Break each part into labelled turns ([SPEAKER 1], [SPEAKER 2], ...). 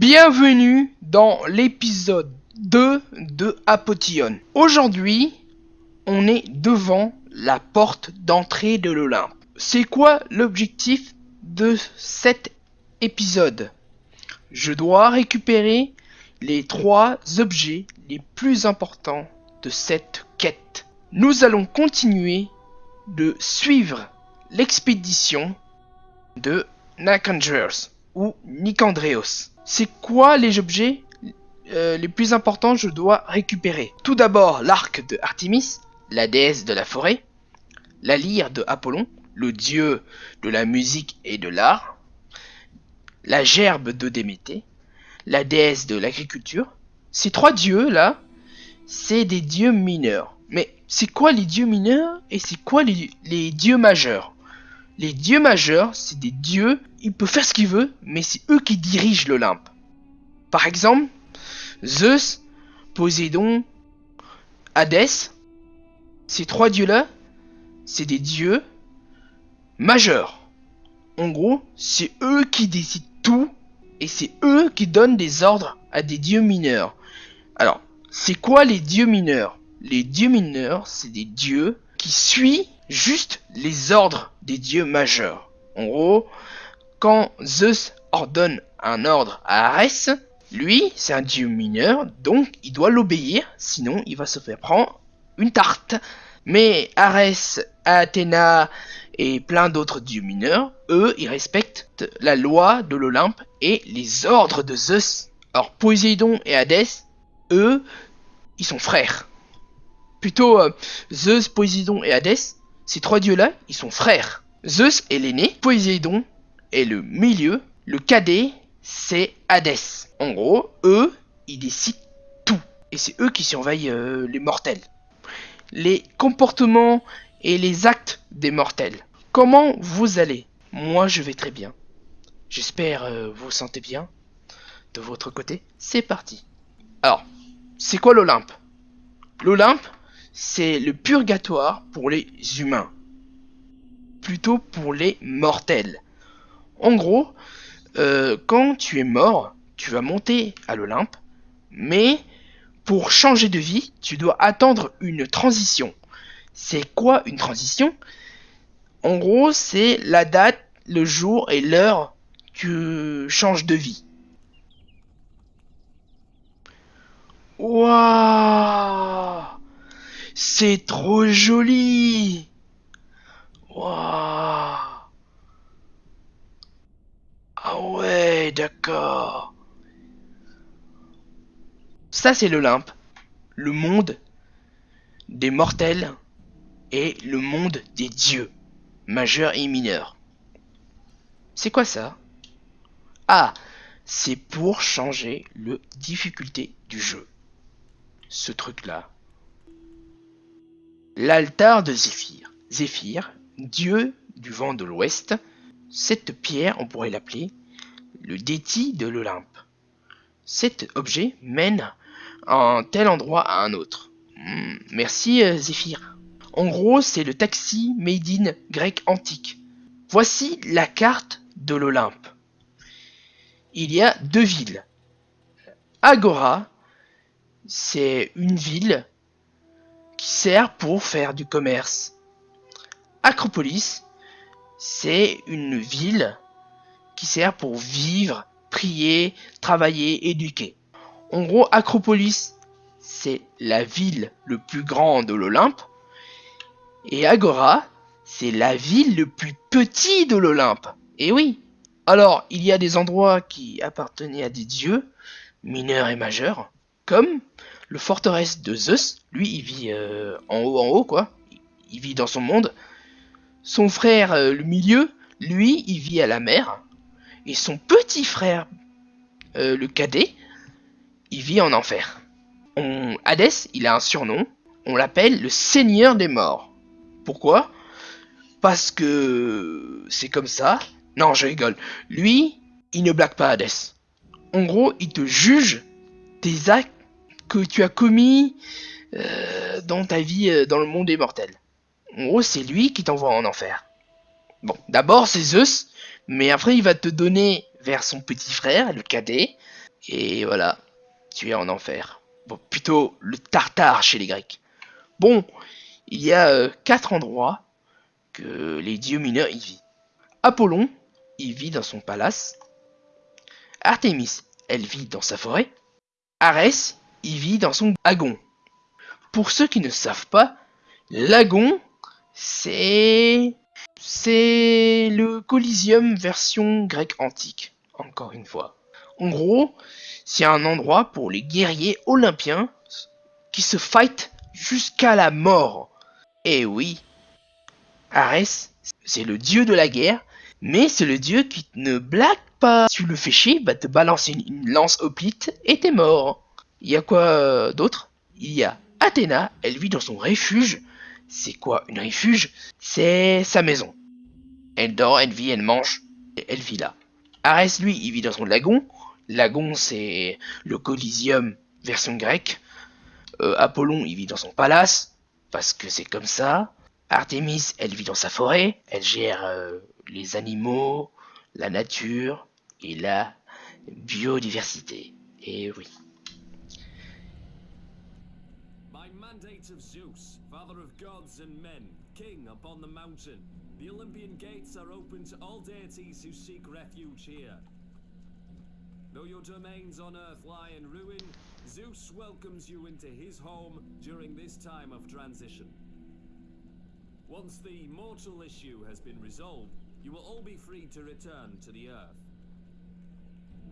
[SPEAKER 1] Bienvenue dans l'épisode 2 de Apotion. Aujourd'hui, on est devant la porte d'entrée de l'Olympe. C'est quoi l'objectif de cet épisode? Je dois récupérer les trois objets les plus importants de cette quête. Nous allons continuer de suivre l'expédition de Nakangers ou Nicandreos. C'est quoi les objets euh, les plus importants je dois récupérer? Tout d'abord l'arc de Artemis, la déesse de la forêt, la lyre de Apollon, le dieu de la musique et de l'art, la gerbe de la déesse de l'agriculture. Ces trois dieux là, c'est des dieux mineurs. Mais c'est quoi les dieux mineurs et c'est quoi les dieux majeurs? Les dieux majeurs, c'est des dieux, ils peuvent faire ce qu'ils veulent, mais c'est eux qui dirigent l'Olympe. Par exemple, Zeus, Poséidon, Hadès, ces trois dieux-là, c'est des dieux majeurs. En gros, c'est eux qui décident tout et c'est eux qui donnent des ordres à des dieux mineurs. Alors, c'est quoi les dieux mineurs? Les dieux mineurs, c'est des dieux qui suivent juste les ordres des dieux majeurs. En gros, quand Zeus ordonne un ordre à Arès, lui, c'est un dieu mineur, donc il doit l'obéir, sinon il va se faire prendre une tarte. Mais Arès, Athéna et plein d'autres dieux mineurs, eux, ils respectent la loi de l'Olympe et les ordres de Zeus. Alors Poséidon et Hadès, eux, ils sont frères. Plutôt euh, Zeus, Poséidon et Hadès, ces trois dieux-là, ils sont frères. Zeus est l'aîné, Poséidon est le milieu, le cadet, c'est Hadès. En gros, eux, ils décident tout. Et c'est eux qui surveillent euh, les mortels. Les comportements et les actes des mortels. Comment vous allez? Moi, je vais très bien. J'espère euh, vous sentez bien. De votre côté, c'est parti. Alors, c'est quoi l'Olympe? L'Olympe, c'est le purgatoire pour les humains. Plutôt pour les mortels. En gros, euh, quand tu es mort, tu vas monter à l'Olympe, mais pour changer de vie, tu dois attendre une transition. C'est quoi une transition? En gros, c'est la date, le jour et l'heure que tu changes de vie. Waouh C'est trop joli Waouh Ah ouais, d'accord. Ça, c'est l'Olympe. Le monde des mortels et le monde des dieux, majeurs et mineurs. C'est quoi ça? Ah, c'est pour changer le difficulté du jeu. Ce truc-là. L'altar de Zéphyr. Zéphyr, dieu du vent de l'ouest. Cette pierre, on pourrait l'appeler le déti de l'Olympe. Cet objet mène un tel endroit à un autre. Hmm, merci euh, Zéphyr. En gros, c'est le taxi made in grec antique. Voici la carte de l'Olympe. Il y a deux villes. Agora, c'est une ville qui sert pour faire du commerce. Acropolis, c'est une ville qui sert pour vivre, prier, travailler, éduquer. En gros, Acropolis, c'est la ville le plus grande de l'Olympe. Et Agora, c'est la ville le plus petit de l'Olympe. Et oui. Alors, il y a des endroits qui appartenaient à des dieux, mineurs et majeurs, comme le forteresse de Zeus. Lui, il vit euh, en haut, en haut, quoi. Il vit dans son monde. Son frère, euh, le milieu, lui, il vit à la mer. Et son petit frère, euh, le cadet, il vit en enfer. On... Hadès, il a un surnom. On l'appelle le Seigneur des Morts. Pourquoi? Parce que c'est comme ça. Non, je rigole. Lui, il ne blague pas Hadès. En gros, il te juge des actes que tu as commis euh, dans ta vie euh, dans le monde des mortels. En gros, c'est lui qui t'envoie en enfer. Bon, d'abord c'est Zeus, mais après il va te donner vers son petit frère, le cadet, Et voilà, tu es en enfer. Bon, plutôt le tartare chez les Grecs. Bon, il y a euh, quatre endroits que les dieux mineurs y vivent. Apollon, il vit dans son palace. Artémis, elle vit dans sa forêt. Arès, il vit dans son agon. Pour ceux qui ne savent pas, l'agon, c'est... C'est le Coliseum version grecque antique, encore une fois. En gros, c'est un endroit pour les guerriers olympiens qui se fight jusqu'à la mort. Et oui, Arès, c'est le dieu de la guerre, mais c'est le dieu qui ne blague pas. Tu le fais chier, bah te balancer une, lance hoplite et t'es mort. Il y a quoi euh, d'autre? Il y a Athéna, elle vit dans son refuge. C'est quoi une refuge? C'est sa maison. Elle dort, elle vit, elle mange, et elle vit là. Arès, lui, il vit dans son lagon. Lagon, c'est le Coliseum version grecque. Euh, Apollon, il vit dans son palace, parce que c'est comme ça. Artémis, elle vit dans sa forêt, elle gère euh, les animaux, la nature et la biodiversité. Et oui.
[SPEAKER 2] And men, king upon the mountain, the Olympian gates are open to all deities who seek refuge here. Though your domains on earth lie in ruin, Zeus welcomes you into his home during this time of transition. Once the mortal issue has been resolved, you will all be free to return to the Earth.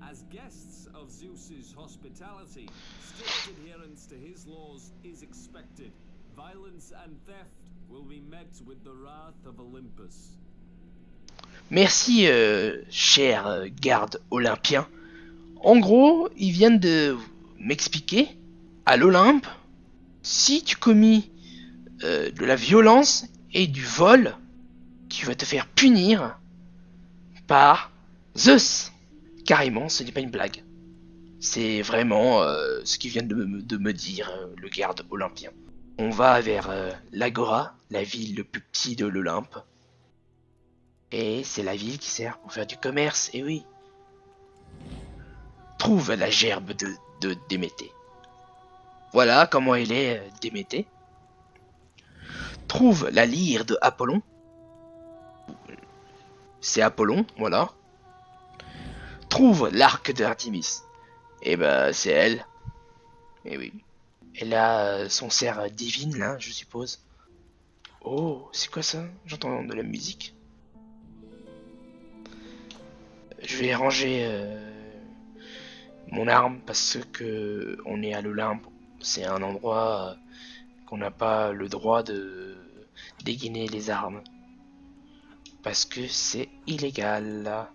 [SPEAKER 2] As guests of Zeus's hospitality, strict adherence to his laws is expected. Violence and theft will be met with the wrath of Olympus.
[SPEAKER 1] Merci, euh, cher euh, garde olympien. En gros, ils viennent de m'expliquer à l'Olympe, si tu commis euh, de la violence et du vol, tu vas te faire punir par Zeus. Carrément, ce n'est pas une blague. C'est vraiment ce qui vient de me, de me dire le garde olympien. On va vers euh, l'Agora, la ville le plus petit de l'Olympe. Et c'est la ville qui sert pour faire du commerce, et oui. Trouve la gerbe de, de Déméter. Voilà comment elle est euh, Déméter. Trouve la lyre de Apollon. C'est Apollon, voilà. Trouve l'arc de Artemis. Et bah c'est elle. Et oui. Elle a euh, son cerf divine là, je suppose. Oh, c'est quoi ça? J'entends de la musique. Je vais ranger euh, mon arme parce que on est à l'Olympe. C'est un endroit euh, qu'on n'a pas le droit de dégainer les armes. Parce que c'est illégal.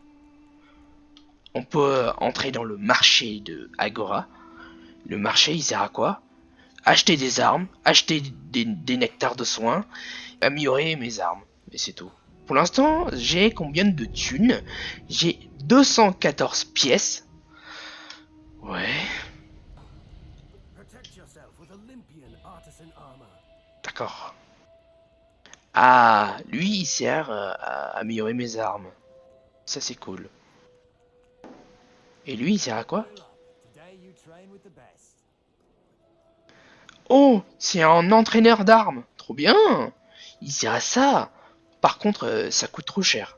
[SPEAKER 1] On peut entrer dans le marché de Agora. Le marché, il sert à quoi? Acheter des armes, acheter des, des nectars de soins, améliorer mes armes. Et c'est tout. Pour l'instant, j'ai combien de thunes? J'ai 214 pièces. Ouais.
[SPEAKER 2] Protect yourself with Olympian artisan armor.
[SPEAKER 1] D'accord. Ah, lui, il sert euh, à améliorer mes armes. Ça, c'est cool. Et lui, il sert à quoi
[SPEAKER 2] Today you train with the best.
[SPEAKER 1] Oh, c'est un entraîneur d'armes. Trop bien. Il sert à ça. Par contre, euh, ça coûte trop cher.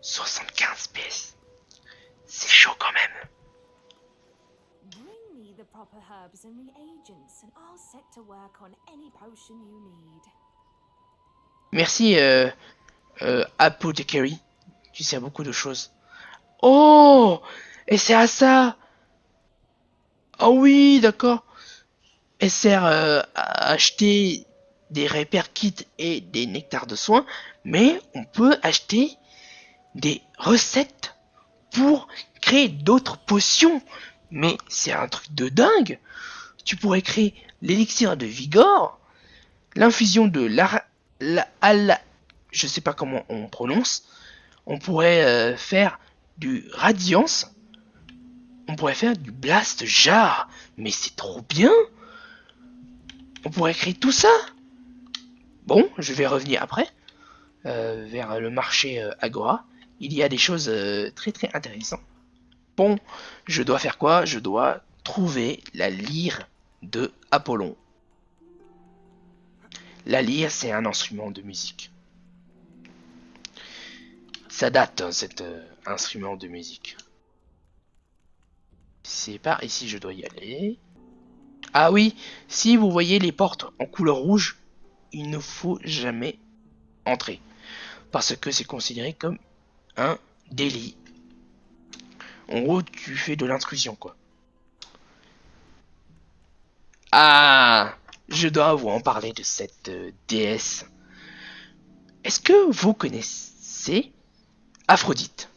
[SPEAKER 1] 75 pièces. C'est chaud quand même.
[SPEAKER 3] Bring me the proper herbs and reagents, and I'll set to work on any potion you need.
[SPEAKER 1] Merci, euh, euh, Apothecary. Tu sers beaucoup de choses. Oh Et c'est à ça Ah oui, d'accord. Sert euh, à acheter des repair kits et des nectars de soins, mais on peut acheter des recettes pour créer d'autres potions. Mais c'est un truc de dingue. Tu pourrais créer l'élixir de Vigor, l'infusion de la, la, la- je sais pas comment on prononce. On pourrait euh, faire du radiance. On pourrait faire du blast jar. Mais c'est trop bien. Pourrait créer tout ça. Bon, je vais revenir après euh, vers le marché euh, Agora. Il y a des choses euh, très très intéressantes. Bon, je dois faire quoi? Je dois trouver la lyre de Apollon. La lyre, c'est un instrument de musique. Ça date, hein, cet instrument de musique. C'est par ici je dois y aller. Ah oui, si vous voyez les portes en couleur rouge, il ne faut jamais entrer. Parce que c'est considéré comme un délit. En gros, tu fais de l'intrusion, quoi. Ah Je dois vous en parler de cette euh, déesse. Est-ce que vous connaissez Aphrodite?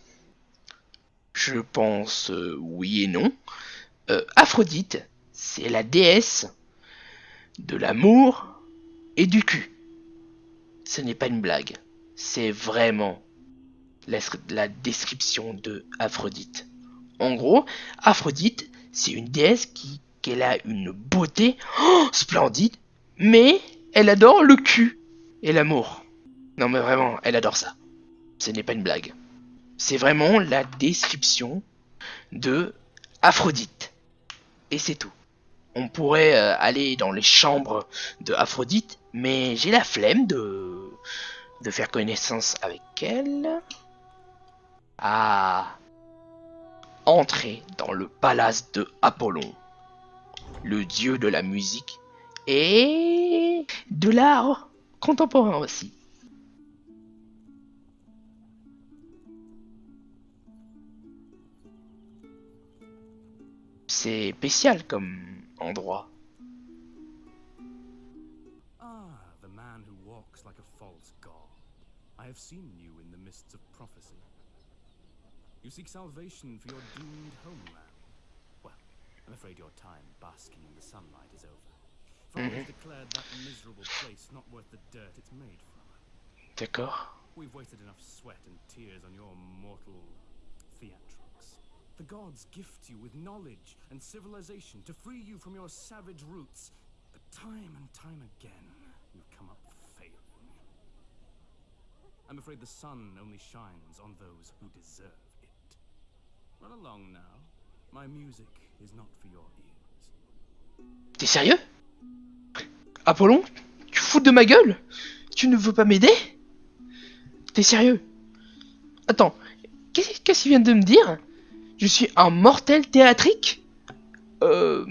[SPEAKER 1] Je pense euh, oui et non. Euh, Aphrodite, c'est la déesse de l'amour et du cul. Ce n'est pas une blague. C'est vraiment la, description de Aphrodite. En gros, Aphrodite, c'est une déesse qui qu'elle a une beauté oh, splendide, mais elle adore le cul et l'amour. Non mais vraiment, elle adore ça. Ce n'est pas une blague. C'est vraiment la description de Aphrodite. Et c'est tout. On pourrait euh, aller dans les chambres de Aphrodite, mais j'ai la flemme de, de faire connaissance avec elle. Ah. Entrer dans le palace de Apollon, le dieu de la musique et de l'art contemporain aussi. C'est spécial comme endroit.
[SPEAKER 2] Ah, the man who walks like a false god. I have seen you in the mists of prophecy. You seek salvation for your doomed homeland. Well, I'm afraid your time basking in the sunlight is over. For I have declared that miserable place not worth the dirt it's made from.
[SPEAKER 1] D'accord.
[SPEAKER 2] We've wasted enough sweat and tears on your mortal. The gods gift you with knowledge and civilization to free you from your savage roots. But time and time again, you've come up failing. I'm afraid the sun only shines on those who deserve it. Run along now. My music is not for your ears.
[SPEAKER 1] T'es sérieux? Apollon Tu fous de ma gueule? Tu ne veux pas m'aider? T'es sérieux? Attends, qu'est-ce qu'est-ce qu'il vient de me dire? Je suis un mortel théâtrique? Euh...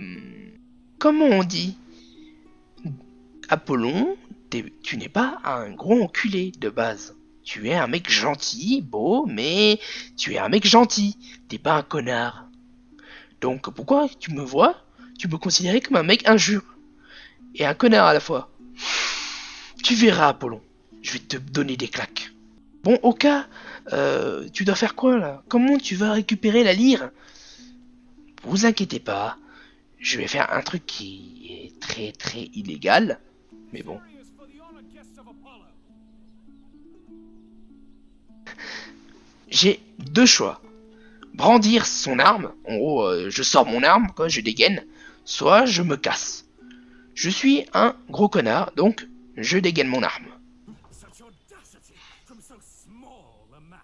[SPEAKER 1] Comment on dit? Apollon, tu n'es pas un gros enculé de base. Tu es un mec gentil, beau, mais tu es un mec gentil. T'es pas un connard. Donc pourquoi tu me vois? Tu me considérais comme un mec injure. Et un connard à la fois. Tu verras, Apollon. Je vais te donner des claques. Bon, Oka, euh, tu dois faire quoi là? Comment tu vas récupérer la lyre? Vous inquiétez pas. Je vais faire un truc qui est très très illégal. Mais bon. J'ai deux choix. Brandir son arme. En gros, euh, je sors mon arme, quoi, je dégaine. Soit je me casse. Je suis un gros connard, donc je dégaine mon arme.
[SPEAKER 2] Such audacity from so small a man.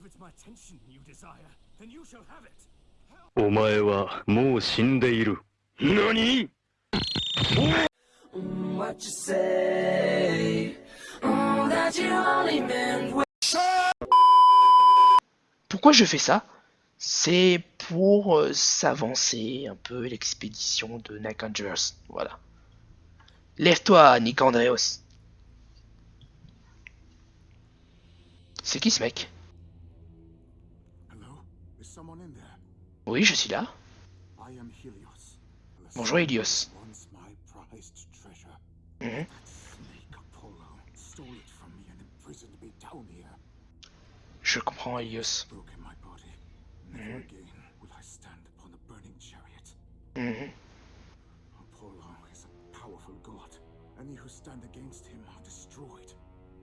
[SPEAKER 2] If it's my attention you desire, then you shall have it.
[SPEAKER 4] お前はもう死んでいる。何
[SPEAKER 5] What you say? Oh, that you only meant
[SPEAKER 1] Pourquoi je fais ça C'est pour euh, s'avancer un peu l'expédition de Nicandreos. Voilà. Lève-toi, Nicandreos. C'est qui ce mec Oui, je suis là. Bonjour, Helios.
[SPEAKER 6] Here.
[SPEAKER 1] Je comprends, Helios.
[SPEAKER 6] Burning chariot.
[SPEAKER 1] Mhm.
[SPEAKER 6] Any who stand against him are destroyed.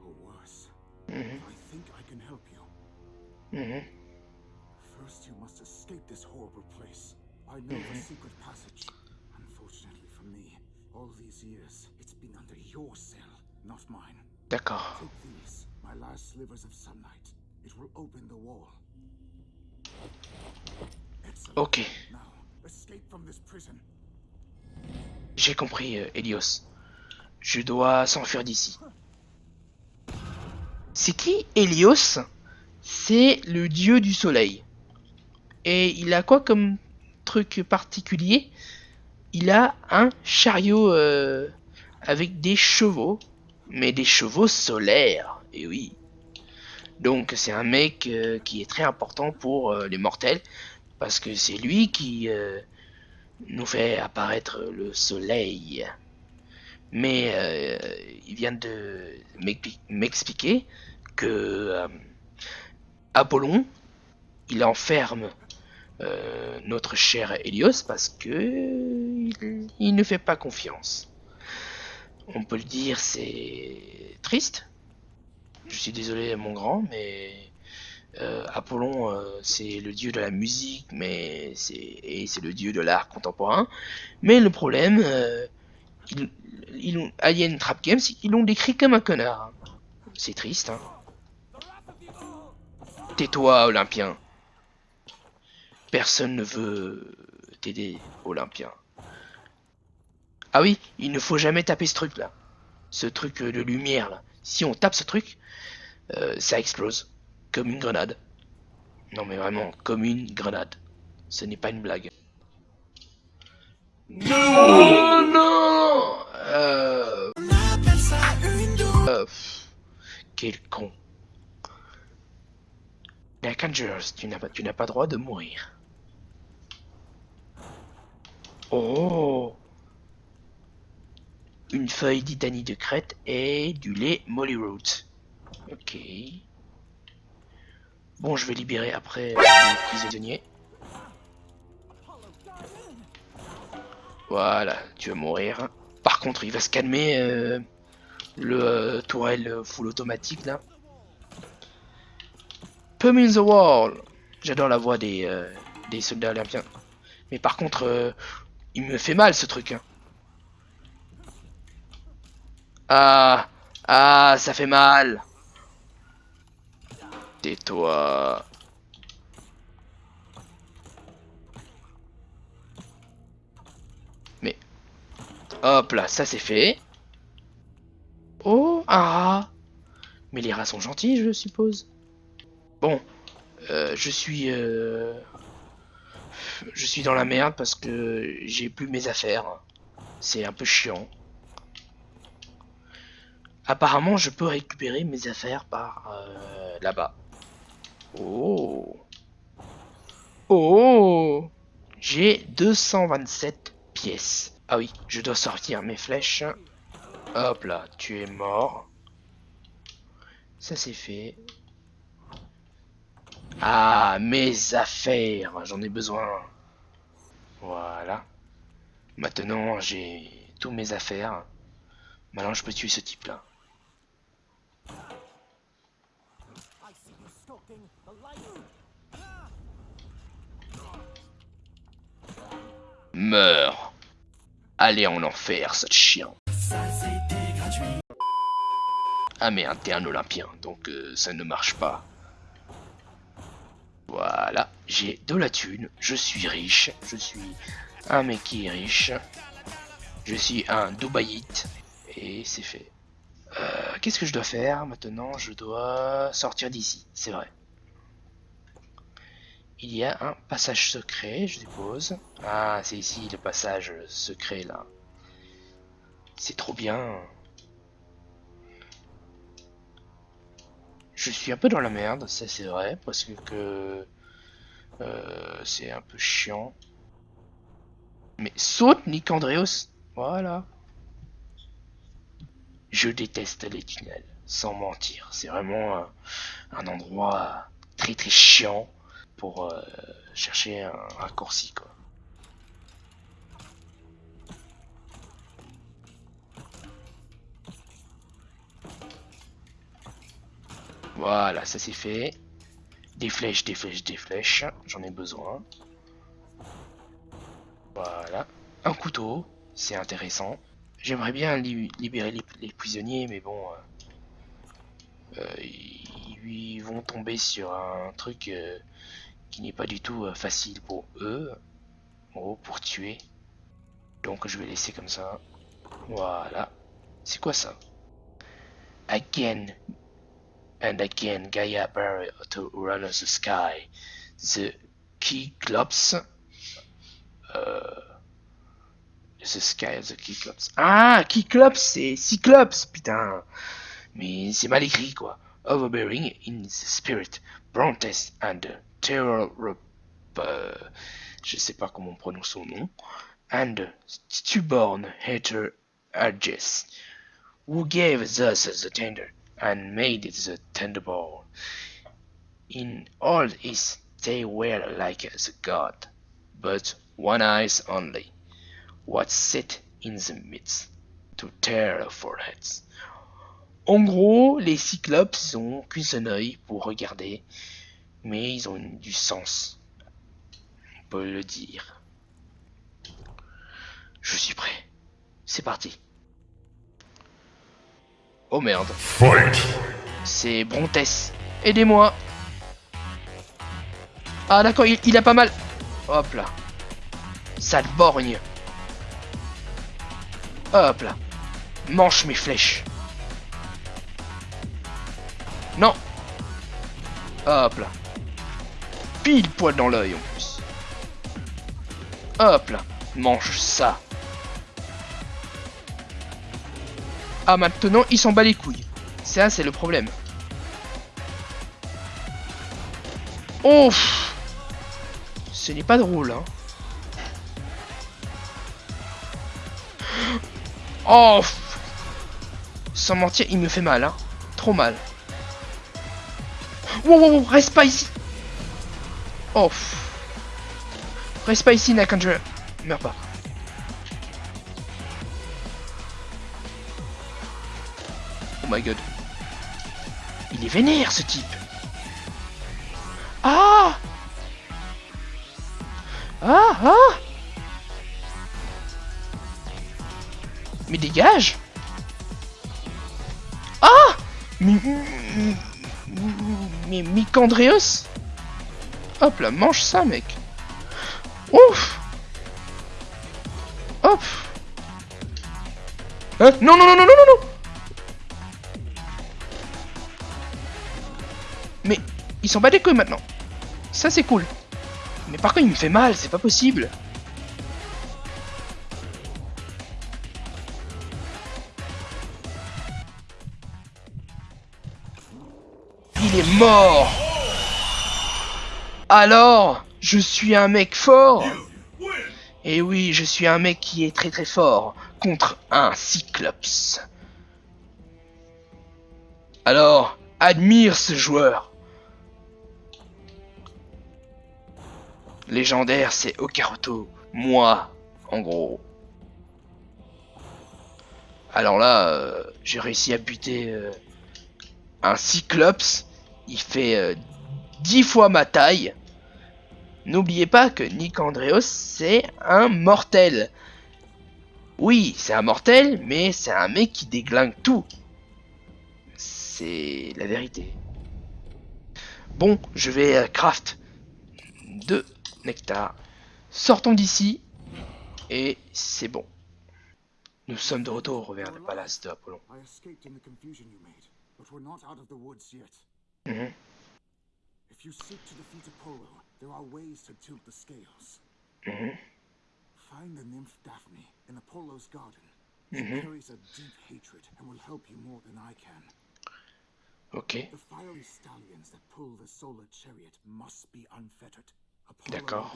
[SPEAKER 6] Or worse. I think I can help you.
[SPEAKER 1] Mhm.
[SPEAKER 6] First, you must escape this horrible place. I know the secret passage. Unfortunately for me, all these years, it's been under your cell, not mine.
[SPEAKER 1] D'accord.
[SPEAKER 6] Take these, my last slivers of sunlight. It will open the wall.
[SPEAKER 1] Ok,
[SPEAKER 6] Now, escape from this prison.
[SPEAKER 1] j'ai compris, euh, Helios. Je dois s'enfuir d'ici. C'est qui Helios C'est le dieu du soleil. Et il a quoi comme truc particulier? Il a un chariot euh, avec des chevaux, mais des chevaux solaires. Et oui. Donc c'est un mec euh, qui est très important pour euh, les mortels, parce que c'est lui qui nous fait apparaître le soleil. Mais il vient de m'expli- m'expliquer que Apollon, il enferme euh, notre cher Hélios parce que il, ne fait pas confiance. On peut le dire, c'est triste. Je suis désolé, mon grand, mais euh, Apollon, euh, c'est le dieu de la musique, mais c'est et c'est le dieu de l'art contemporain. Mais le problème, Alien Trap Games, ils l'ont décrit comme un connard. C'est triste, hein. Tais-toi, Olympien. Personne ne veut t'aider, Olympien. Ah oui, il ne faut jamais taper ce truc là. Ce truc de lumière là. Si on tape ce truc, euh, ça explose. Comme une grenade. Non mais vraiment, comme une grenade. Ce n'est pas une blague. Non, non euh... euh, pff, Quel con. Tu n'as pas, tu n'as pas droit de mourir. Oh Une feuille d'Itanie de Crète et du lait Molly Root. Ok. Bon, je vais libérer après les prisonniers. Voilà, tu vas mourir. Par contre, il va se calmer euh, le euh, tourelle full automatique là. Pum in the wall. J'adore la voix des, euh, des soldats olympiens. Mais par contre, il me fait mal ce truc. hein. Ah, ah, ça fait mal. Tais-toi. Mais, hop là, ça c'est fait. Oh, un rat. Mais les rats sont gentils, je suppose. Bon, euh, je suis, euh, je suis dans la merde parce que j'ai plus mes affaires. C'est un peu chiant. Apparemment, je peux récupérer mes affaires par euh, là-bas. Oh. Oh. J'ai 227 pièces. Ah oui, je dois sortir mes flèches. Hop là, tu es mort. Ça c'est fait. Ah, mes affaires, j'en ai besoin. Voilà. Maintenant, j'ai tous mes affaires. Maintenant, je peux tuer ce type-là. Meurs. Allez en enfer, ce chien. Ah merde, t'es un olympien, donc euh, ça ne marche pas. Voilà, j'ai de la thune, je suis riche, je suis un mec qui est riche, je suis un Dubaïite, et c'est fait. Euh, Qu'est-ce que je dois faire maintenant? Je dois sortir d'ici, c'est vrai. Il y a un passage secret, je suppose. Ah, c'est ici le passage secret là. C'est trop bien. Je suis un peu dans la merde, ça c'est vrai, parce que, euh, c'est un peu chiant. Mais saute Nicandreos, voilà. Je déteste les tunnels, sans mentir. C'est vraiment un, un endroit très très chiant pour euh, chercher un raccourci quoi. Voilà, ça c'est fait. Des flèches, des flèches, des flèches. J'en ai besoin. Voilà. Un couteau. C'est intéressant. J'aimerais bien li- libérer les, prisonniers, mais bon... euh, euh, ils, vont tomber sur un truc euh, qui n'est pas du tout facile pour eux, oh, pour tuer. Donc je vais laisser comme ça. Voilà. C'est quoi ça? Again and again Gaia barrier to the sky. The Cyclops. Euh, the sky of the Cyclops. Ah, Cyclops, c'est Cyclops, putain. Mais c'est mal écrit, quoi. Overbearing in the spirit, Brontes and Terror... Euh, je sais pas comment on prononce son nom. And stubborn hater Arges, who gave us the tender? And made the thunderbolt. In all his they were like the god, but one eyes only, what set in the midst, to tear our foreheads. En gros, les cyclopes ils ont qu'un seul œil pour regarder, mais ils ont du sens. On peut le dire. Je suis prêt. C'est parti. Oh merde. C'est Brontes. Aidez-moi. Ah d'accord, il, il, a pas mal. Hop là. Sale borgne. Hop là. Mange mes flèches. Non. Hop là. Pile poil dans l'œil en plus. Hop là. Mange ça. Ah maintenant il s'en bat les couilles. Ça c'est le problème. Oh Ce n'est pas drôle hein. Oh Sans mentir il me fait mal hein. Trop mal. Wow, wow, wow, reste pas ici Oh Reste pas ici Nakandra. Meurs pas. God. Il est vénère ce type. Ah Ah Ah Mais dégage Ah Mais... Mais Hop là, mange ça mec Ouf Hop hein Non, non, non, non, non, non, sont pas des couilles maintenant. Ça c'est cool. Mais par contre il me fait mal, c'est pas possible. Il est mort Alors, je suis un mec fort Et oui, je suis un mec qui est très très fort contre un Cyclops. Alors, admire ce joueur. Légendaire, c'est Okaruto. Moi, en gros. Alors là, euh, j'ai réussi à buter euh, un Cyclops. Il fait euh, 10 fois ma taille. N'oubliez pas que Nick Andreos, c'est un mortel. Oui, c'est un mortel, mais c'est un mec qui déglingue tout. C'est la vérité. Bon, je vais craft deux nectar. Sortons d'ici. Et c'est bon. Nous sommes de retour vers le palace de Apollon.
[SPEAKER 6] I escaped in the confusion you made, but we're not out of the woods yet.
[SPEAKER 1] Mhm.
[SPEAKER 6] If you seek to defeat Apollo, there are ways to tilt the scales.
[SPEAKER 1] Mhm.
[SPEAKER 6] Find the nymph Daphne in Apollo's garden. She
[SPEAKER 1] Mhm.
[SPEAKER 6] carries a deep hatred and will help you more than I can.
[SPEAKER 1] Ok,
[SPEAKER 6] The fiery stallions that pull the solar chariot must be unfettered.
[SPEAKER 1] D'accord.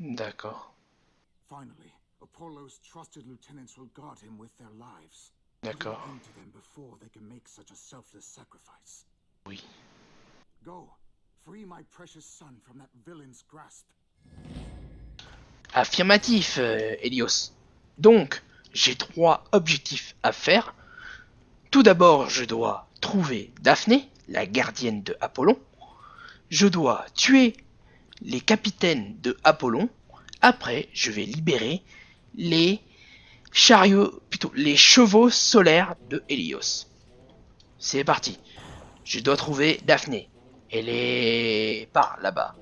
[SPEAKER 1] d'accord,
[SPEAKER 6] Finally, Apollo's trusted lieutenants will guard him with their lives.
[SPEAKER 1] D'accord.
[SPEAKER 6] to them before they can make such a selfless sacrifice.
[SPEAKER 1] Oui.
[SPEAKER 6] Go, free my precious son from that villain's grasp.
[SPEAKER 1] Affirmatif, euh, Helios. Donc, j'ai trois objectifs à faire. Tout d'abord, je dois trouver Daphné, la gardienne de Apollon. Je dois tuer les capitaines de Apollon. Après, je vais libérer les chariots, plutôt les chevaux solaires de Hélios. C'est parti. Je dois trouver Daphné. Elle est par là-bas.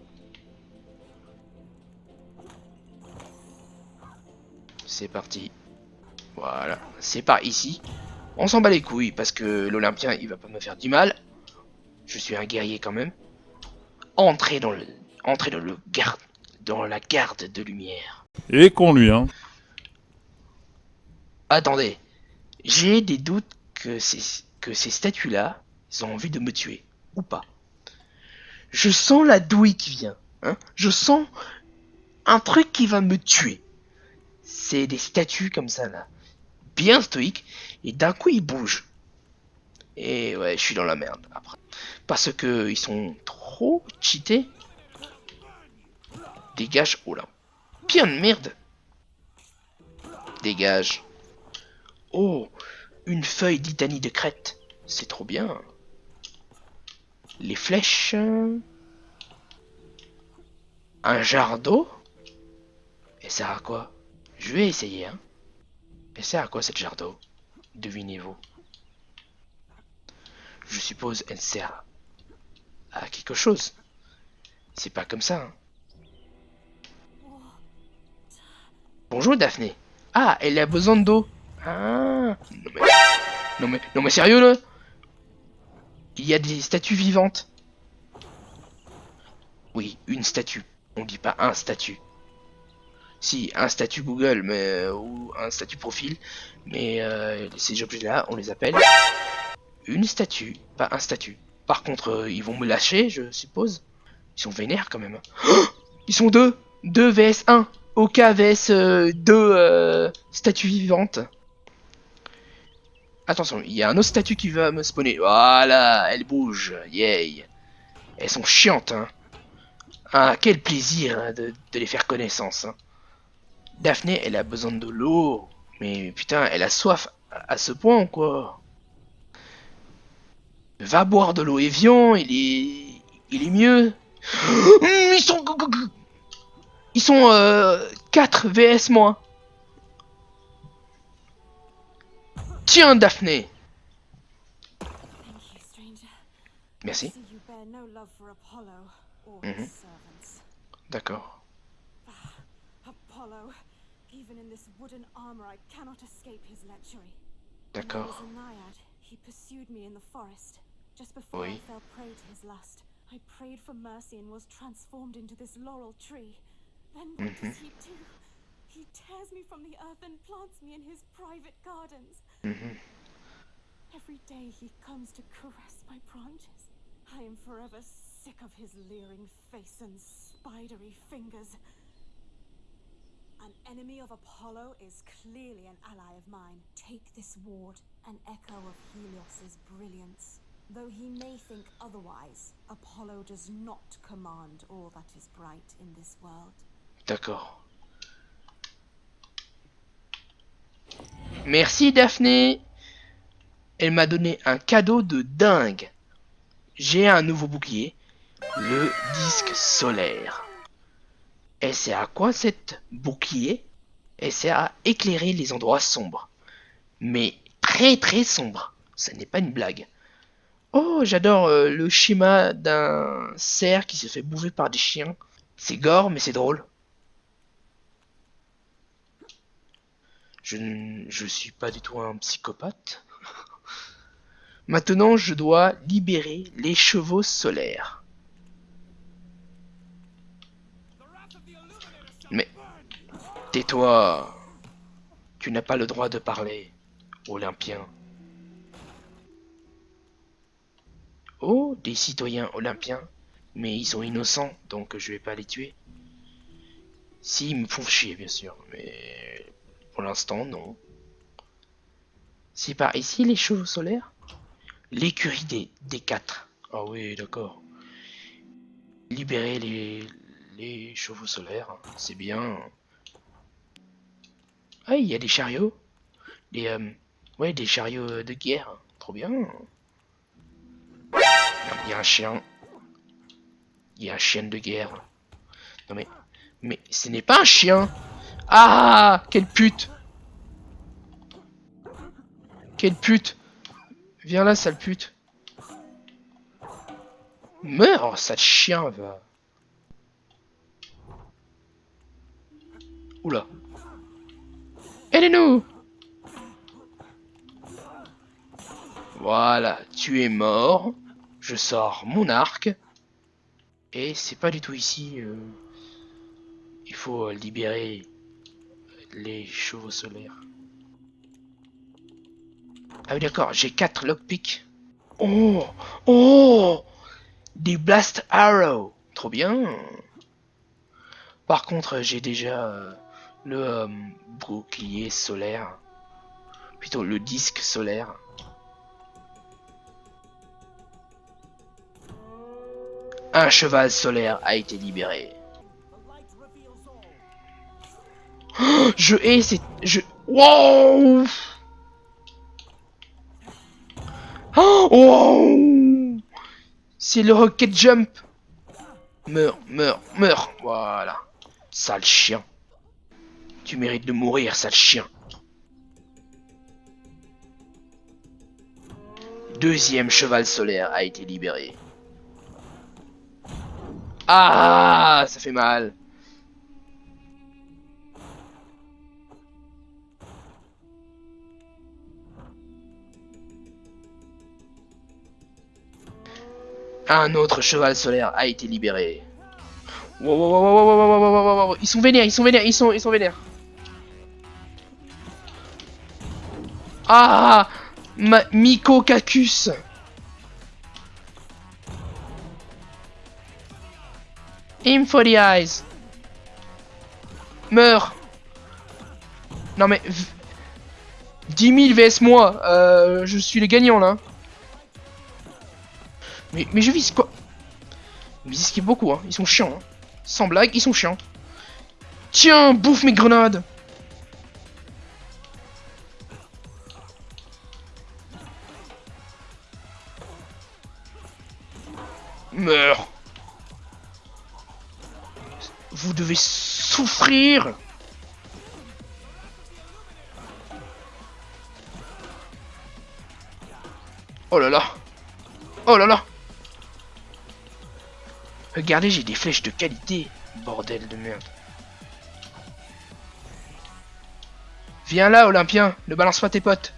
[SPEAKER 1] C'est parti. Voilà, c'est par ici. On s'en bat les couilles parce que l'Olympien il va pas me faire du mal. Je suis un guerrier quand même. Entrez dans le, entrez dans le garde, dans la garde de lumière.
[SPEAKER 7] Et qu'on lui, hein.
[SPEAKER 1] Attendez, j'ai des doutes que ces, que ces statues-là, ils ont envie de me tuer ou pas. Je sens la douille qui vient. Hein Je sens un truc qui va me tuer. C'est des statues comme ça là, bien stoïques, et d'un coup ils bougent. Et ouais, je suis dans la merde après. Parce que ils sont trop cheatés. Dégage, oh là. Bien de merde. Dégage. Oh, une feuille d'Itanie de Crète. C'est trop bien. Les flèches. Un jar d'eau. Et ça à quoi? Je vais essayer, hein. Et ça à quoi cette jar d'eau? Devinez-vous. Je suppose elle sert à quelque chose. C'est pas comme ça. Hein. Bonjour Daphné. Ah, elle a besoin d'eau. Ah. Non mais... Non mais... Sérieux là? Il y a des statues vivantes. Oui, une statue. On dit pas un statut. Si, un statut Google, mais euh, ou un statut profil, mais euh, ces objets-là, on les appelle une statue, pas un statut. Par contre, euh, ils vont me lâcher, je suppose. Ils sont vénères quand même. Ils sont deux Deux vs 1 OK vs euh, deux euh, statues vivantes. Attention, il y a un autre statut qui va me spawner. Voilà, elle bouge. Yay. Elles sont chiantes, hein. Ah, quel plaisir hein, de, les faire connaissance. Hein. Daphné, elle a besoin de l'eau. Mais putain, elle a soif à, ce point, quoi. Va boire de l'eau Evian, il est... Il est mieux. Ils sont... Ils sont euh, 4 VS moins. Tiens, Daphné. Merci. Mhm. D'accord. D'accord.
[SPEAKER 3] He pursued me in the forest. Just before
[SPEAKER 1] oui.
[SPEAKER 3] I fell prey to his lust, I prayed for mercy and was transformed into this laurel tree. Then what mm -hmm. does he do? He tears me from the earth and plants me in his private gardens.
[SPEAKER 1] Mm -hmm.
[SPEAKER 3] Every day he comes to caress my branches. I am forever sick of his leering face and spidery fingers. An enemy of Apollo is clearly an ally of mine. Take this ward, an echo of Helios's brilliance. Though he may think otherwise, Apollo does not command all that is bright in this world.
[SPEAKER 1] D'accord. Merci Daphné. Elle m'a donné un cadeau de dingue. J'ai un nouveau bouclier, le disque solaire. Elle sert à quoi cette bouclier? Elle sert à éclairer les endroits sombres. Mais très très sombres. Ce n'est pas une blague. Oh, j'adore euh, le schéma d'un cerf qui se fait bouffer par des chiens. C'est gore, mais c'est drôle. Je ne je suis pas du tout un psychopathe. Maintenant, je dois libérer les chevaux solaires. Mais tais-toi. Tu n'as pas le droit de parler, Olympien. Oh, des citoyens olympiens. Mais ils sont innocents, donc je vais pas les tuer. Si, ils me font chier, bien sûr. Mais pour l'instant, non. C'est par ici les chevaux solaires? L'écurie des, des quatre. Ah oui, d'accord. Libérer les, les chevaux solaires, c'est bien. Ah, il y a des chariots. Des, euh, ouais, des chariots de guerre. Trop bien. Il y a un chien. Il y a un chien de guerre. Non mais... Mais ce n'est pas un chien ah Quelle pute Quelle pute Viens là, sale pute. Meurs, sale chien, va. Oula. Aidez-nous Voilà, tu es mort. Je sors mon arc. Et c'est pas du tout ici. euh, Il faut euh, libérer les chevaux solaires. Ah oui d'accord, j'ai 4 lockpicks. Oh Oh Des blast arrows Trop bien Par contre, j'ai déjà euh, le bouclier solaire. Plutôt le disque solaire. Un cheval solaire a été libéré. Oh, je hais ces... Je... Wow Oh, wow C'est le rocket jump Meurs, meurs, meurs Voilà. Sale chien. Tu mérites de mourir, sale chien. Deuxième cheval solaire a été libéré. Ah, ça fait mal. Un autre cheval solaire a été libéré. Wow, wow, wow, wow wow wow wow wow. ils sont vénères, ils sont vénères, ils sont, ils sont vénères. Ah, Ma Miko Cacus. Him for the eyes. Meurs. Non mais... v- 10 000 vs moi. Euh, je suis le gagnant là. Mais, mais je vise quoi? Ils esquivent beaucoup, hein. Ils sont chiants. hein. Sans blague, ils sont chiants. Tiens, bouffe mes grenades Meurs Vous devez souffrir Oh là là Oh là là Regardez, j'ai des flèches de qualité. Bordel de merde. Viens là, Olympien. Ne balance pas tes potes.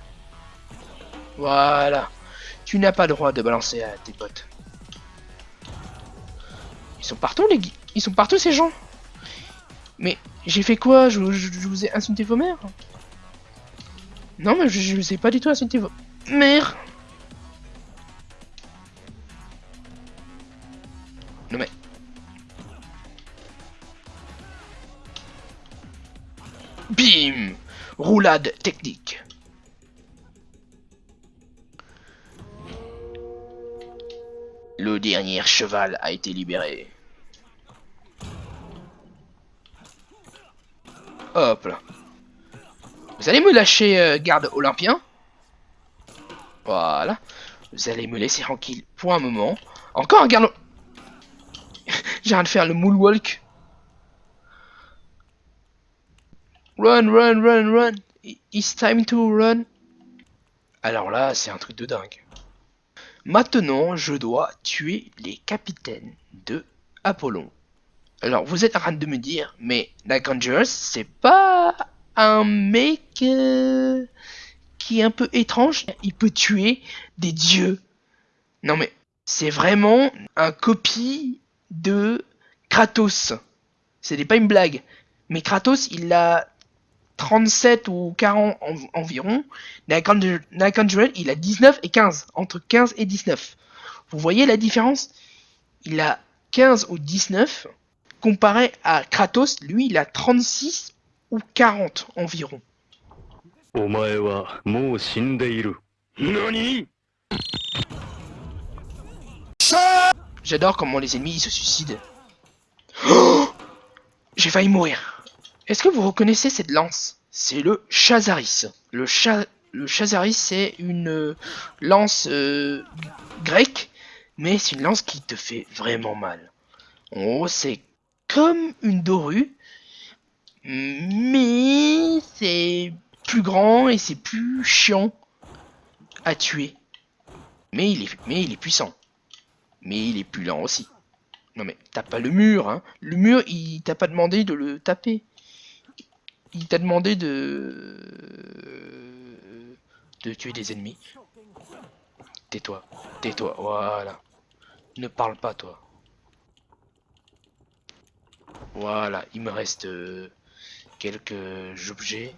[SPEAKER 1] Voilà. Tu n'as pas le droit de balancer à tes potes. Ils sont partout, les Ils sont partout, ces gens. Mais j'ai fait quoi? Je, vous ai insulté vos mères? Non, mais je, je vous ai pas du tout insulté vos mères. Non mais... Bim Roulade technique. Le dernier cheval a été libéré. Hop là. Vous allez me lâcher, euh, garde olympien Voilà. Vous allez me laisser tranquille pour un moment. Encore un garde... J'ai rien de faire le moonwalk. Run, run, run, run. It's time to run. Alors là, c'est un truc de dingue. Maintenant, je dois tuer les capitaines de Apollon. Alors, vous êtes en train de me dire, mais Conjurers, c'est pas un mec euh, qui est un peu étrange. Il peut tuer des dieux. Non mais, c'est vraiment un copie de Kratos. N'est pas une blague. Mais Kratos, il a 37 ou 40 en- environ. Conjurer, il a 19 et 15. Entre 15 et 19. Vous voyez la différence? Il a 15 ou 19 comparé à Kratos, lui, il a 36 ou 40 environ. J'adore comment les ennemis se suicident. Oh J'ai failli mourir. Est-ce que vous reconnaissez cette lance? C'est le Chazaris. Le, Chazaris, c'est une euh, lance euh, grecque, mais c'est une lance qui te fait vraiment mal. En gros, c'est comme une dorue, mais c'est plus grand et c'est plus chiant à tuer. Mais il est, mais il est puissant. Mais il est plus lent aussi. Non mais tape pas le mur, hein. Le mur, il t'a pas demandé de le taper. Il t'a demandé de... de tuer des ennemis. Tais-toi, tais-toi, voilà. Ne parle pas, toi. Voilà, il me reste euh, quelques objets.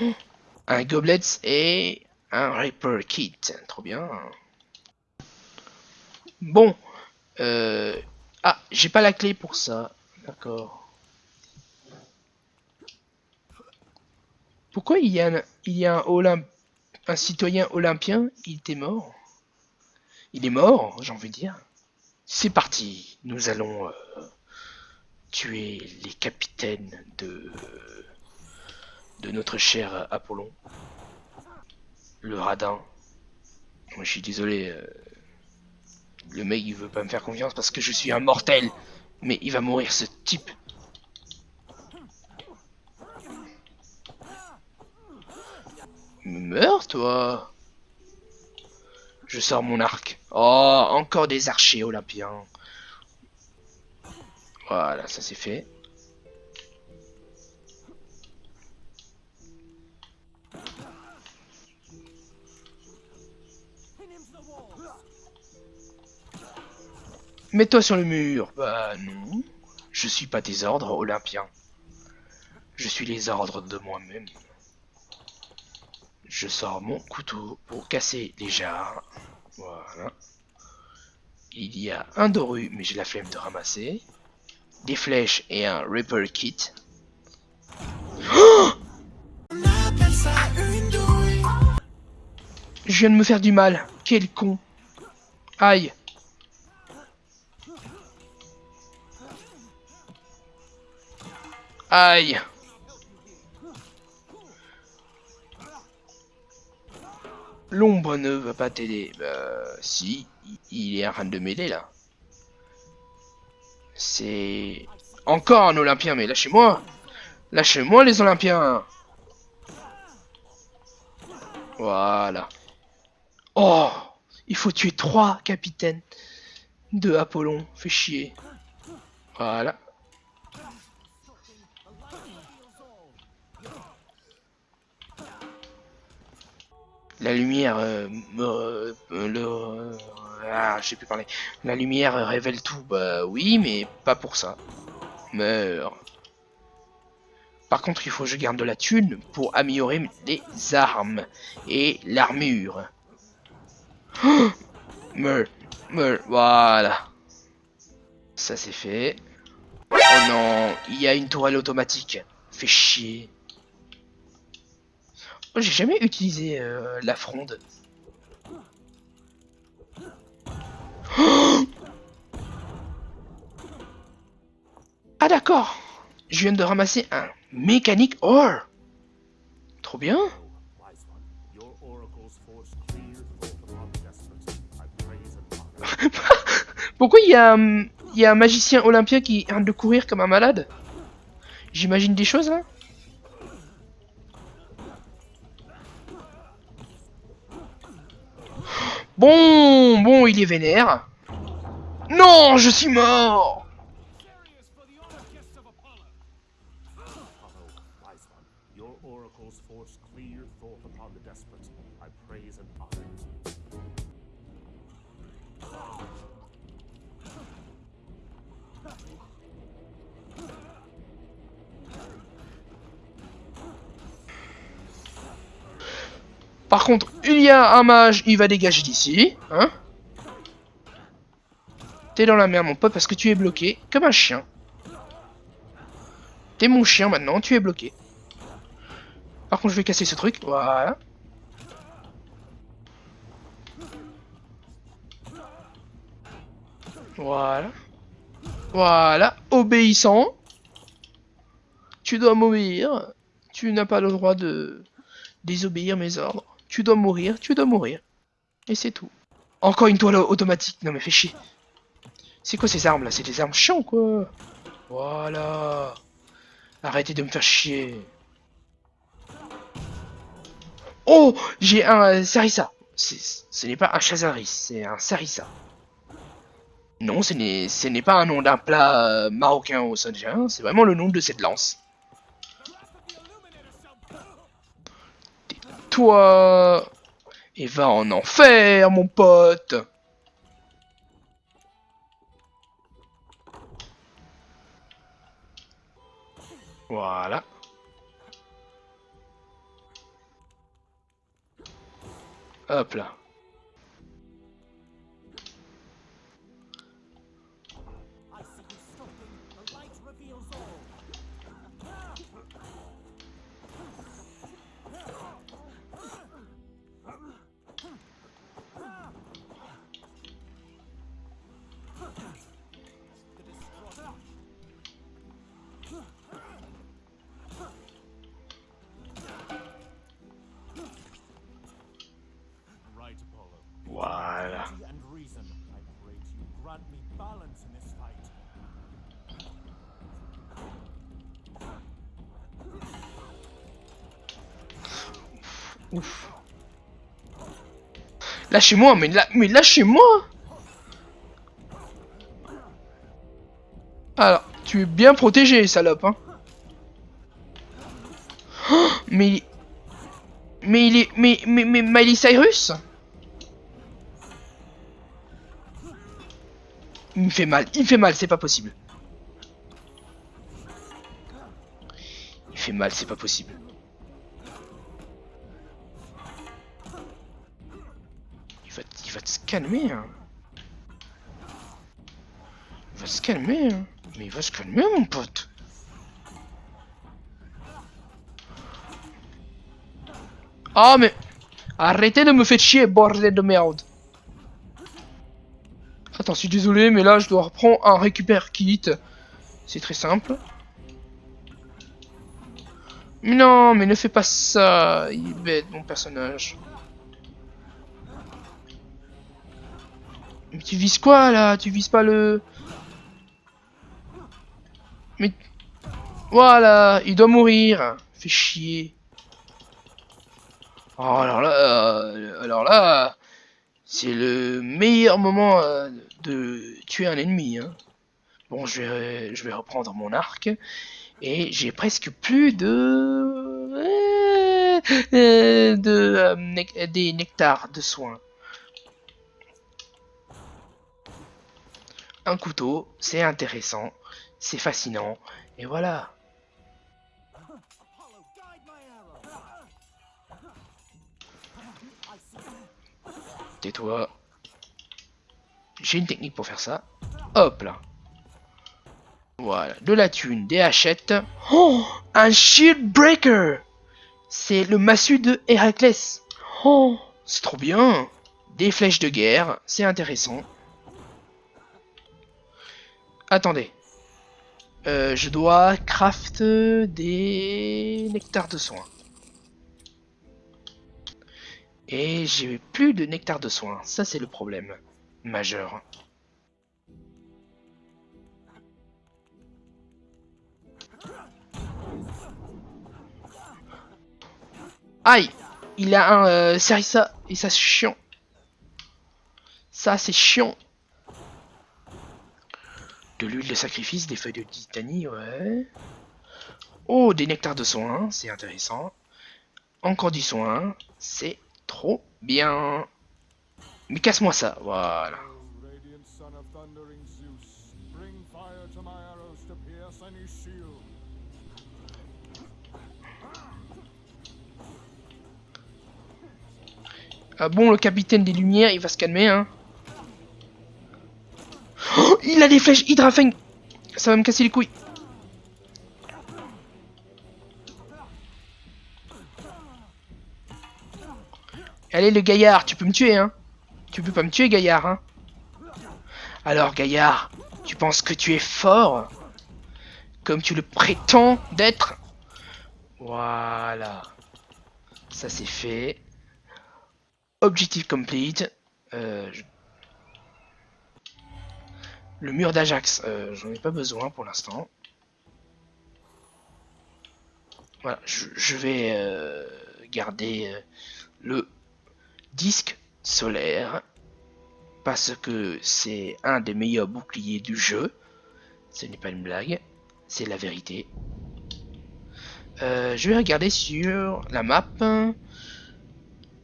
[SPEAKER 1] Un gobelet et un Reaper Kit. Trop bien. Bon. Euh... Ah, j'ai pas la clé pour ça. D'accord. Pourquoi il y a un, il y a un, Olymp un citoyen olympien? Il était mort. Il est mort, j'ai envie de dire. C'est parti. Nous allons... Euh, tuer les capitaines de de notre cher Apollon. Le radin. Moi, je suis désolé. euh, Le mec, il veut pas me faire confiance parce que je suis un mortel. Mais il va mourir, ce type. Meurs, toi Je sors mon arc. Oh, encore des archers olympiens. Voilà, ça c'est fait. Mets-toi sur le mur. Bah non. Je suis pas des ordres olympiens. Je suis les ordres de moi-même. Je sors mon couteau pour casser les jarres. Voilà. Il y a un doru, mais j'ai la flemme de ramasser. Des flèches et un Reaper Kit. Je viens de me faire du mal. Quel con. Aïe. Aïe. L'ombre ne va pas t'aider. Bah, si, il est en train de m'aider là. C'est encore un Olympien, mais lâchez-moi. Lâchez-moi les Olympiens. Voilà. Oh, il faut tuer trois capitaines de Apollon. Fait chier. Voilà. La lumière euh, euh, euh, ah, je sais plus parler. La lumière révèle tout. Bah oui, mais pas pour ça. Meurs. Par contre, il faut que je garde de la thune pour améliorer les armes et l'armure. Meurs, meurs, voilà. Ça c'est fait. Oh non, il y a une tourelle automatique. Fait chier. Oh, J'ai jamais utilisé euh, la fronde. Ah d'accord. Je viens de ramasser un mécanique ore. Trop bien. Pourquoi il y a un, il y a un magicien olympien qui arrête de courir comme un malade? J'imagine des choses hein. là Bon, bon, il est vénère. Non, je suis mort. Par contre, il y a un mage, il va dégager d'ici, hein T'es dans la merde, mon pote, parce que tu es bloqué, comme un chien. T'es mon chien maintenant, tu es bloqué. Par contre, je vais casser ce truc, voilà. Voilà. Voilà, obéissant. Tu dois m'obéir. Tu n'as pas le droit de désobéir mes ordres. Tu dois mourir, tu dois mourir. Et c'est tout. Encore une toile automatique. Non mais fais chier. C'est quoi ces armes là? C'est des armes chiants quoi. Voilà. Arrêtez de me faire chier. Oh J'ai un euh, Sarissa. Ce n'est pas un Chazaris, c'est un Sarissa. Non, ce n'est pas un nom d'un plat euh, marocain ou saoudien, c'est vraiment le nom de cette lance. Toi et va en enfer, mon pote. Voilà. Hop là. Ouf. Lâchez-moi, mais, là, mais lâchez-moi Alors, tu es bien protégé, salope, hein Oh, mais... Mais il est... Mais, mais, mais Miley Cyrus? Il me fait mal, il me fait mal, c'est pas possible. Il fait mal, c'est pas possible. Calmer, hein. Il va se calmer, hein. Mais il va se calmer, mon pote. Ah, mais... Arrêtez de me faire chier, bordel de merde. Attends, je suis désolé, mais là, je dois reprendre un récupère kit. C'est très simple. Non, mais ne fais pas ça. Il est bête, mon personnage. Tu vises quoi, là? Tu vises pas le... Mais... Voilà, il doit mourir. Fait chier. Oh, alors là... euh, alors là... C'est le meilleur moment euh, de tuer un ennemi. Hein. Bon, je vais, je vais reprendre mon arc. Et j'ai presque plus de... euh, de des nectars de soins. Un couteau, c'est intéressant, c'est fascinant, et voilà. Tais-toi. J'ai une technique pour faire ça. Hop là. Voilà, de la thune, des hachettes. Oh, un shield breaker. C'est le massue de Héraclès. Oh, c'est trop bien. Des flèches de guerre, c'est intéressant. Attendez. Euh, je dois craft des nectars de soins. Et j'ai plus de nectar de soins. Ça, c'est le problème majeur. Aïe Il a un euh, et ça c'est chiant. Ça c'est chiant. De l'huile de sacrifice, des feuilles de titanie, ouais. Oh, des nectars de soins, c'est intéressant. Encore du soin, c'est trop bien. Mais casse-moi ça, voilà. Ah bon, le capitaine des lumières, il va se calmer, hein. Il a des flèches Hydrafang Ça va me casser les couilles. Allez, le gaillard, tu peux me tuer, hein. Tu peux pas me tuer, gaillard, hein. Alors, gaillard, tu penses que tu es fort Comme tu le prétends d'être? Voilà. Ça, c'est fait. Objectif complete. Euh, je- Le mur d'Ajax, euh, j'en ai pas besoin pour l'instant. Voilà, je, vais euh, garder euh, le disque solaire. Parce que c'est un des meilleurs boucliers du jeu. Ce n'est pas une blague, c'est la vérité. Je vais regarder sur la map.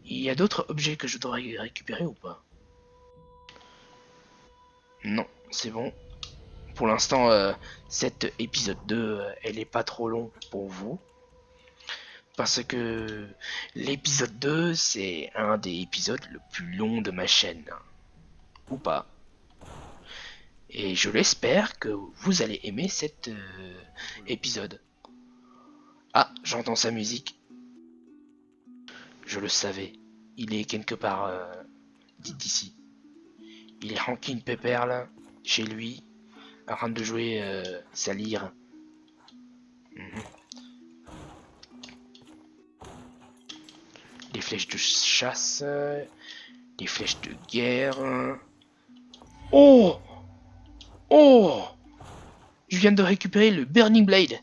[SPEAKER 1] Il y a d'autres objets que je dois ré- récupérer ou pas? Non, c'est bon. Pour l'instant, euh, cet épisode 2, euh, elle est pas trop long pour vous. Parce que l'épisode 2, c'est un des épisodes le plus long de ma chaîne. Ou pas. Et je l'espère que vous allez aimer cet euh, épisode. Ah, j'entends sa musique. Je le savais. Il est quelque part euh, d'ici. Il est Rankin Pepper là, chez lui, en train de jouer euh, sa lyre. Mhm. Des flèches de chasse, des flèches de guerre. Oh Oh Je viens de récupérer le Burning Blade.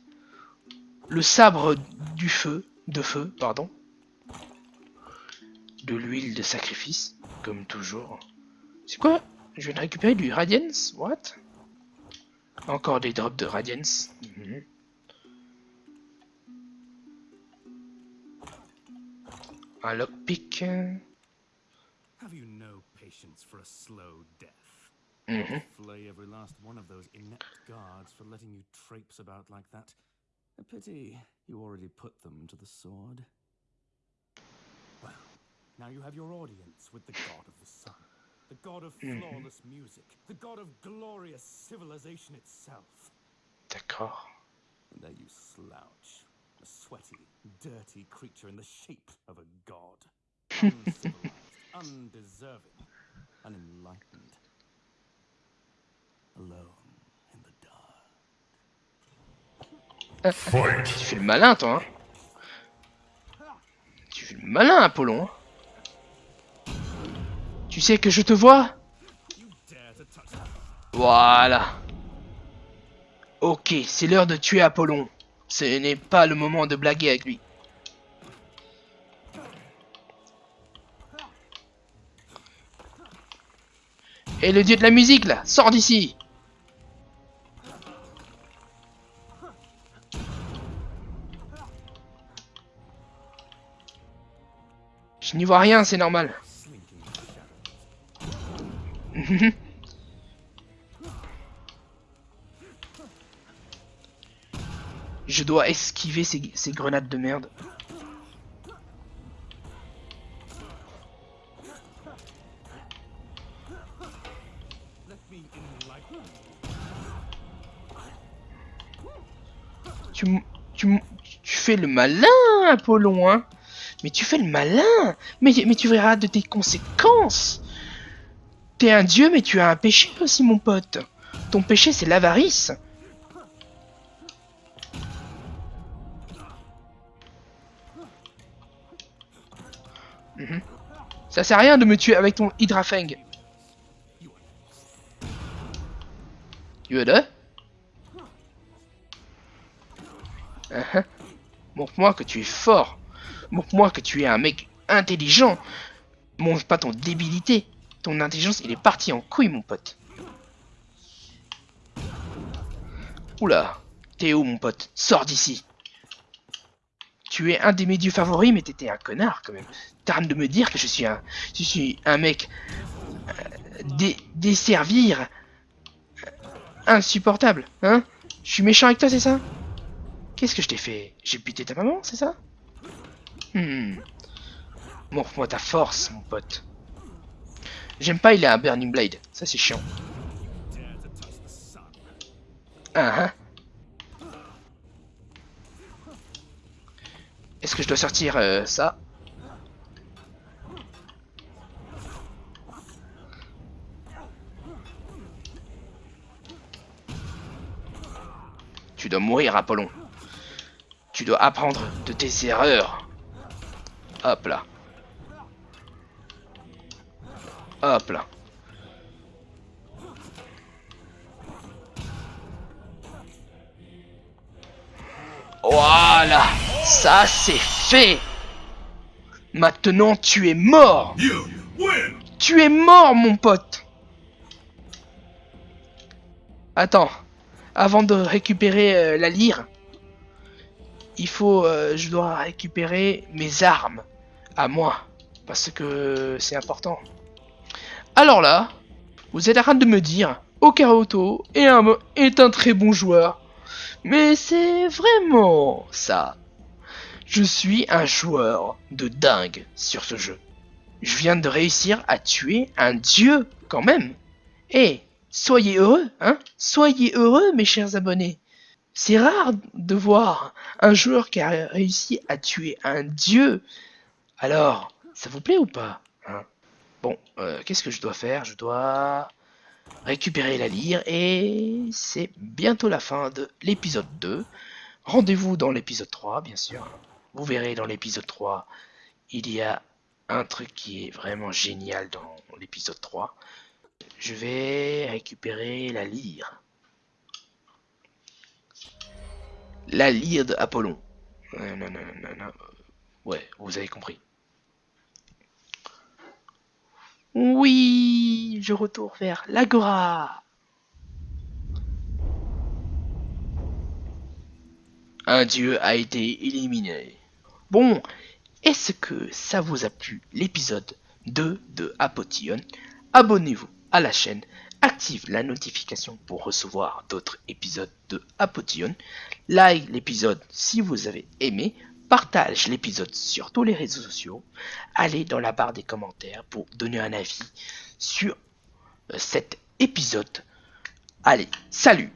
[SPEAKER 1] Le sabre du feu, de feu, pardon. De l'huile de sacrifice, comme toujours. C'est quoi? Je viens de récupérer du Radiance What Encore des drops de Radiance. Mhm. Un lockpick.
[SPEAKER 2] Have you no patience for a slow death?
[SPEAKER 1] Mhm.
[SPEAKER 2] Flay every last one of those inept guards for letting you traipse about like that. A pity you already put them to the sword. Well, now you have your audience with the god of the sun, the god of mm-hmm. flawless music, the god of glorious civilization itself.
[SPEAKER 1] D'accord.
[SPEAKER 2] And there you slouch, a sweaty, dirty creature in the shape of a god. Uncivilized, undeserving, unenlightened. Alone in the dark. Fight.
[SPEAKER 1] Tu fais le malin, toi. Hein tu fais le malin, Apollon. hein. Tu sais que je te vois Voilà. Ok, c'est l'heure de tuer Apollon. Ce n'est pas le moment de blaguer avec lui. Et le dieu de la musique, là, sors d'ici Je n'y vois rien, c'est normal. Je dois esquiver ces, grenades de merde. Tu, tu, tu fais le malin, Apollon, hein. Mais tu fais le malin. Mais tu verras de tes conséquences T'es un dieu, mais tu as un péché aussi, mon pote. Ton péché, c'est l'avarice. Mhm. Ça sert à rien de me tuer avec ton Hydrafang. Yoda Uh-huh. Montre-moi que tu es fort. Montre-moi que tu es un mec intelligent. Montre pas ton débilité. Ton intelligence, il est parti en couille, mon pote. Oula. T'es où, mon pote? Sors d'ici. Tu es un de mes dieux favoris, mais t'étais un connard, quand même. T'arrêtes de me dire que je suis un... Je suis un mec... euh, dé- desservir... euh, insupportable, hein? Je suis méchant avec toi, c'est ça? Qu'est-ce que je t'ai fait? J'ai buté ta maman, c'est ça? Hmm. Montre-moi ta force, mon pote. J'aime pas, il a un Burning Blade. Ça, c'est chiant. Ah, hein. Est-ce que je dois sortir euh, ça? Tu dois mourir, Apollon. Tu dois apprendre de tes erreurs. Hop là. Hop là. Voilà, ça c'est fait. Maintenant tu es mort. Tu es mort mon pote. attends. Avant de récupérer euh, la lyre, il faut, euh, je dois récupérer mes armes à moi, parce que c'est important. Alors là, vous êtes en train de me dire, Okamoto est un, très bon joueur. Mais c'est vraiment ça. Je suis un joueur de dingue sur ce jeu. Je viens de réussir à tuer un dieu quand même. Eh, soyez heureux, hein Soyez heureux, mes chers abonnés. C'est rare de voir un joueur qui a réussi à tuer un dieu. Alors, ça vous plaît ou pas hein? Bon, euh, qu'est-ce que je dois faire? Je dois récupérer la lyre et c'est bientôt la fin de l'épisode 2. Rendez-vous dans l'épisode 3, bien sûr. Vous verrez dans l'épisode 3, il y a un truc qui est vraiment génial dans l'épisode 3. Je vais récupérer la lyre. La lyre de Apollon. Euh, Ouais, vous avez compris. Oui, je retourne vers l'Agora. Un dieu a été éliminé. Bon, est-ce que ça vous a plu l'épisode 2 de Apotion Abonnez-vous à la chaîne, active la notification pour recevoir d'autres épisodes de Apotion, like l'épisode si vous avez aimé, partage l'épisode sur tous les réseaux sociaux, allez dans la barre des commentaires pour donner un avis sur euh, cet épisode. Allez, salut